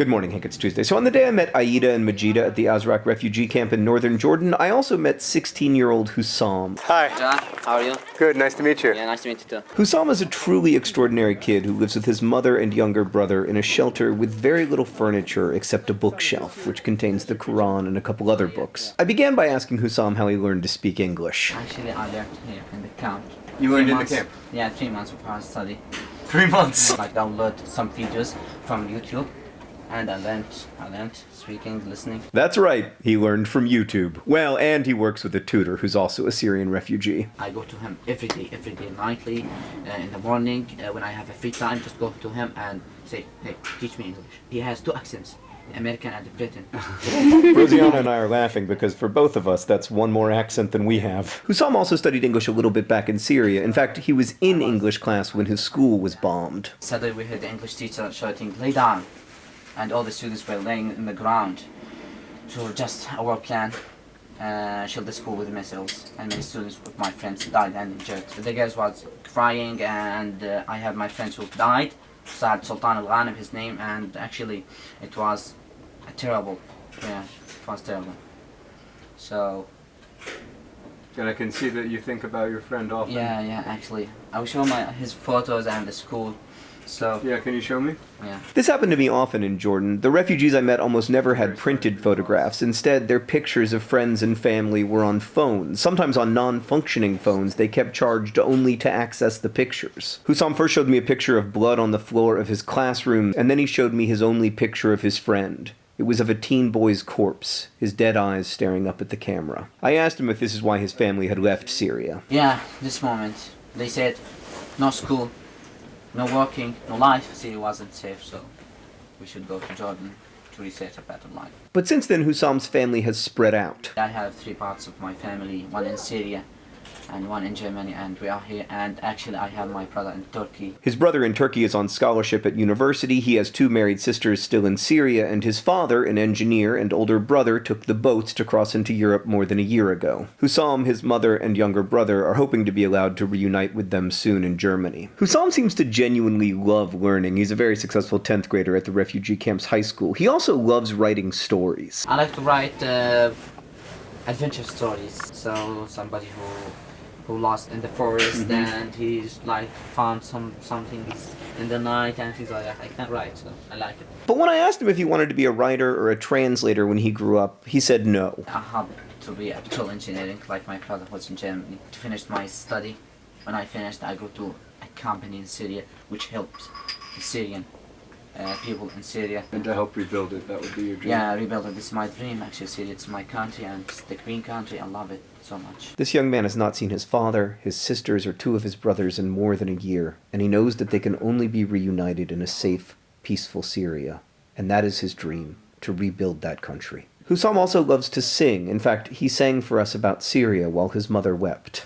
Good morning, Hank. It's Tuesday. So on the day I met Aida and Majida at the Azraq refugee camp in northern Jordan, I also met 16-year-old Hussam. Hi. John, how are you? Good, nice to meet you. Yeah, nice to meet you too. Hussam is a truly extraordinary kid who lives with his mother and younger brother in a shelter with very little furniture except a bookshelf, which contains the Quran and a couple other books. I began by asking Hussam how he learned to speak English. Actually, I learned here in the camp. You learned Three in the camp? Yeah, three months of hard study. Three months. I download some videos from YouTube, and I learned, I learned speaking, listening. That's right, he learned from YouTube. Well, and he works with a tutor who's also a Syrian refugee. I go to him every day, every day, nightly, uh, in the morning, uh, when I have a free time, just go to him and say, hey, teach me English. He has two accents, American and Britain. Rosiana and I are laughing because for both of us, that's one more accent than we have. Hussam also studied English a little bit back in Syria. In fact, he was in English class when his school was bombed. Suddenly we heard the English teacher shouting, lay down. And all the students were laying in the ground. So just our plan, uh, shield the school with missiles. And many students with my friends died and injured. The girls was crying and uh, I have my friends who died. Saad Sultan Al-Ghanib, his name, and actually it was a terrible, yeah, it was terrible. So, And I can see that you think about your friend often. yeah, yeah, actually. I will show my his photos and the school. So, Yeah, can you show me? yeah. This happened to me often in Jordan. The refugees I met almost never had printed photographs. Instead, their pictures of friends and family were on phones. Sometimes on non-functioning phones, they kept charged only to access the pictures. Hussam first showed me a picture of blood on the floor of his classroom, and then he showed me his only picture of his friend. It was of a teen boy's corpse, his dead eyes staring up at the camera. I asked him if this is why his family had left Syria. Yeah, this moment. They said no school, no working, no life. Syria wasn't safe, so we should go to Jordan to reset a better life. But since then, Hussam's family has spread out. I have three parts of my family, one in Syria and one in Germany, and we are here. And actually, I have my brother in Turkey. His brother in Turkey is on scholarship at university. He has two married sisters still in Syria, and his father, an engineer, and older brother took the boats to cross into Europe more than a year ago. Hussam, his mother, and younger brother are hoping to be allowed to reunite with them soon in Germany. Hussam seems to genuinely love learning. He's a very successful 10th grader at the refugee camp's high school. He also loves writing stories. I like to write uh, adventure stories. So somebody who who lost in the forest mm-hmm. and he's like found some something in the night and he's like I can't write, so I like it. But when I asked him if he wanted to be a writer or a translator when he grew up, he said no. I have to be a petrol engineering like my father was in Germany. To finish my study, when I finished, I go to a company in Syria which helps the Syrian uh, people in Syria. And to help rebuild it, that would be your dream. Yeah, rebuild it. This is my dream. Actually, Syria, it's my country and it's the green country. I love it so much. This young man has not seen his father, his sisters, or two of his brothers in more than a year, and he knows that they can only be reunited in a safe, peaceful Syria. And that is his dream, to rebuild that country. Hussam also loves to sing. In fact, he sang for us about Syria while his mother wept.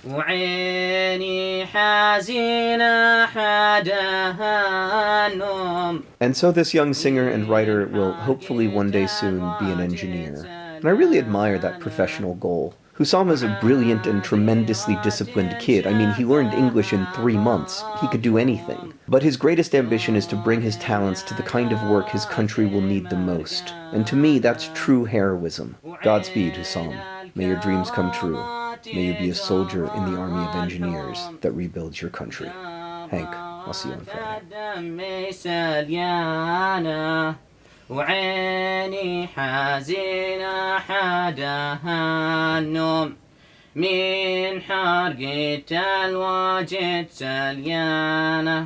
And so this young singer and writer will hopefully one day soon be an engineer. And I really admire that professional goal. Hussam is a brilliant and tremendously disciplined kid. I mean, he learned English in three months. He could do anything. But his greatest ambition is to bring his talents to the kind of work his country will need the most. And to me, that's true heroism. Godspeed, Hussam. May your dreams come true. May you be a soldier in the army of engineers that rebuilds your country. Hank, I'll see you on Friday. وعيني حزينة حداها النوم. من حرقة الواجد سليانة.